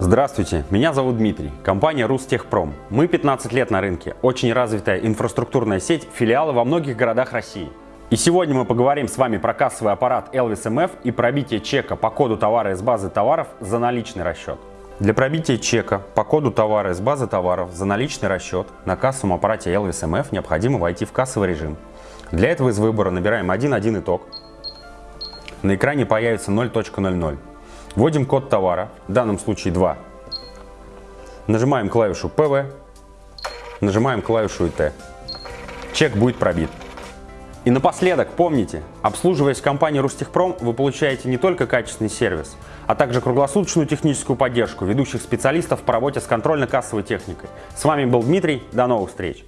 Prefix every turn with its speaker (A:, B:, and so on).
A: Здравствуйте, меня зовут Дмитрий, компания Рустехпром. Мы 15 лет на рынке, очень развитая инфраструктурная сеть, филиалы во многих городах России. И сегодня мы поговорим с вами про кассовый аппарат Elvis MF и пробитие чека по коду товара из базы товаров за наличный расчет. Для пробития чека по коду товара из базы товаров за наличный расчет на кассовом аппарате Elvis MF необходимо войти в кассовый режим. Для этого из выбора набираем 1.1 итог. На экране появится 0.00. Вводим код товара, в данном случае 2. Нажимаем клавишу ПВ, нажимаем клавишу ИТ. Чек будет пробит. И напоследок, помните, обслуживаясь в компании Рустехпром, вы получаете не только качественный сервис, а также круглосуточную техническую поддержку ведущих специалистов по работе с контрольно-кассовой техникой. С вами был Дмитрий, до новых встреч!